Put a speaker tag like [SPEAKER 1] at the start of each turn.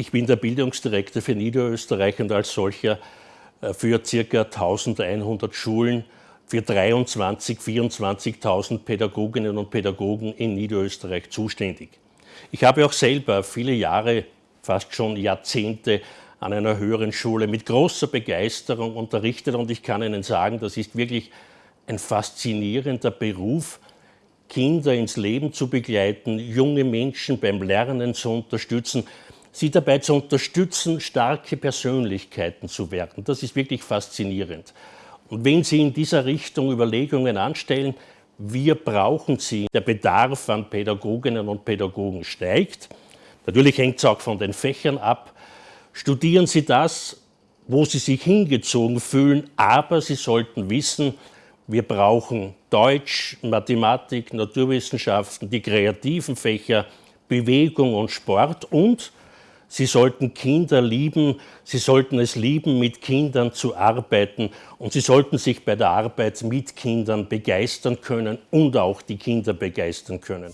[SPEAKER 1] Ich bin der Bildungsdirektor für Niederösterreich und als solcher äh, für ca. 1100 Schulen für 23.000, 24.000 Pädagoginnen und Pädagogen in Niederösterreich zuständig. Ich habe auch selber viele Jahre, fast schon Jahrzehnte an einer höheren Schule mit großer Begeisterung unterrichtet und ich kann Ihnen sagen, das ist wirklich ein faszinierender Beruf, Kinder ins Leben zu begleiten, junge Menschen beim Lernen zu unterstützen, sie dabei zu unterstützen, starke Persönlichkeiten zu werden. Das ist wirklich faszinierend. Und wenn Sie in dieser Richtung Überlegungen anstellen, wir brauchen sie, der Bedarf an Pädagoginnen und Pädagogen steigt. Natürlich hängt es auch von den Fächern ab. Studieren Sie das, wo Sie sich hingezogen fühlen, aber Sie sollten wissen, wir brauchen Deutsch, Mathematik, Naturwissenschaften, die kreativen Fächer, Bewegung und Sport und Sie sollten Kinder lieben, Sie sollten es lieben, mit Kindern zu arbeiten und Sie sollten sich bei der Arbeit mit Kindern begeistern können und auch die Kinder begeistern können.